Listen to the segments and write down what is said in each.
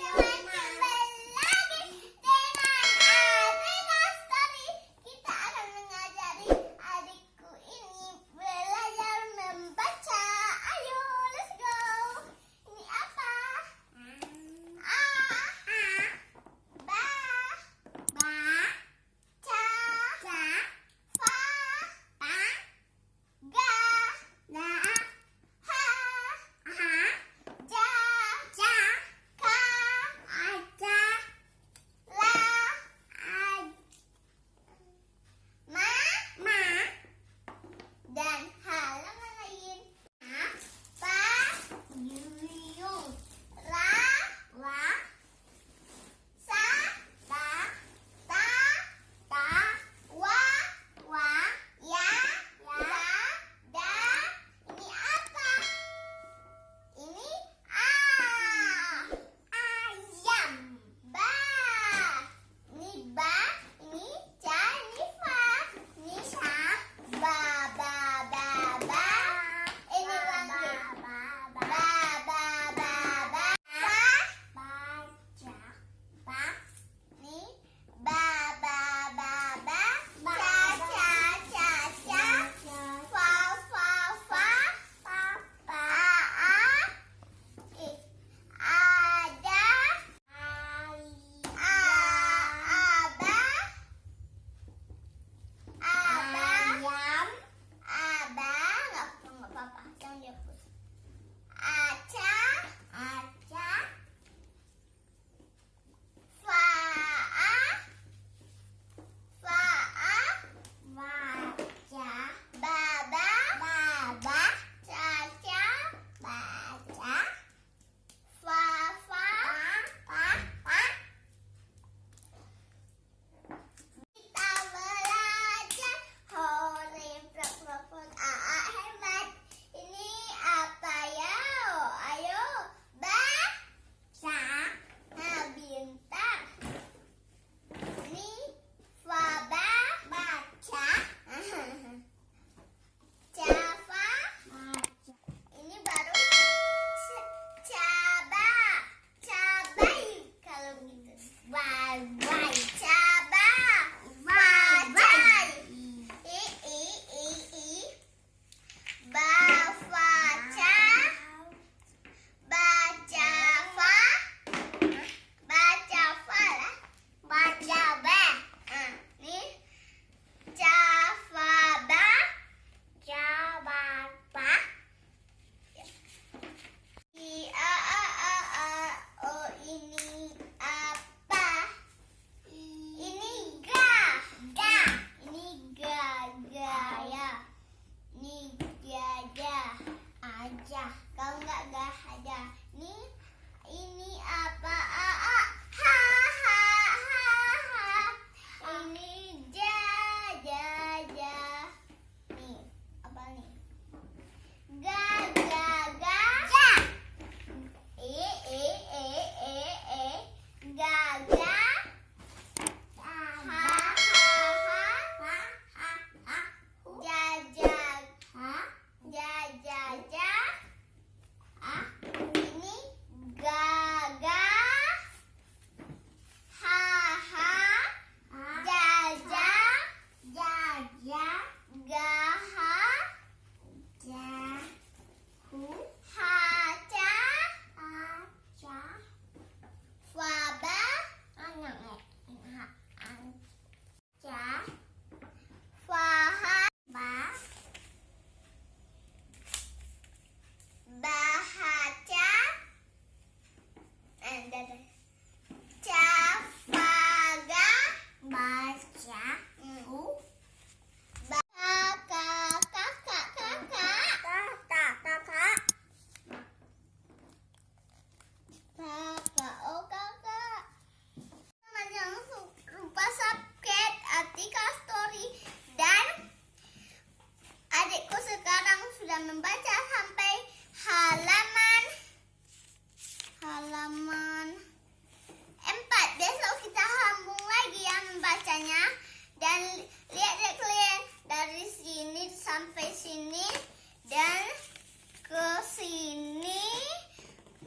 Yeah.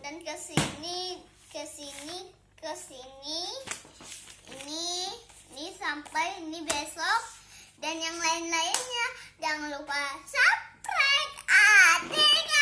Dan ke sini ke sini ke sini. Ini, ini sampai ini besok dan yang lain-lainnya. Jangan lupa subscribe. Ade.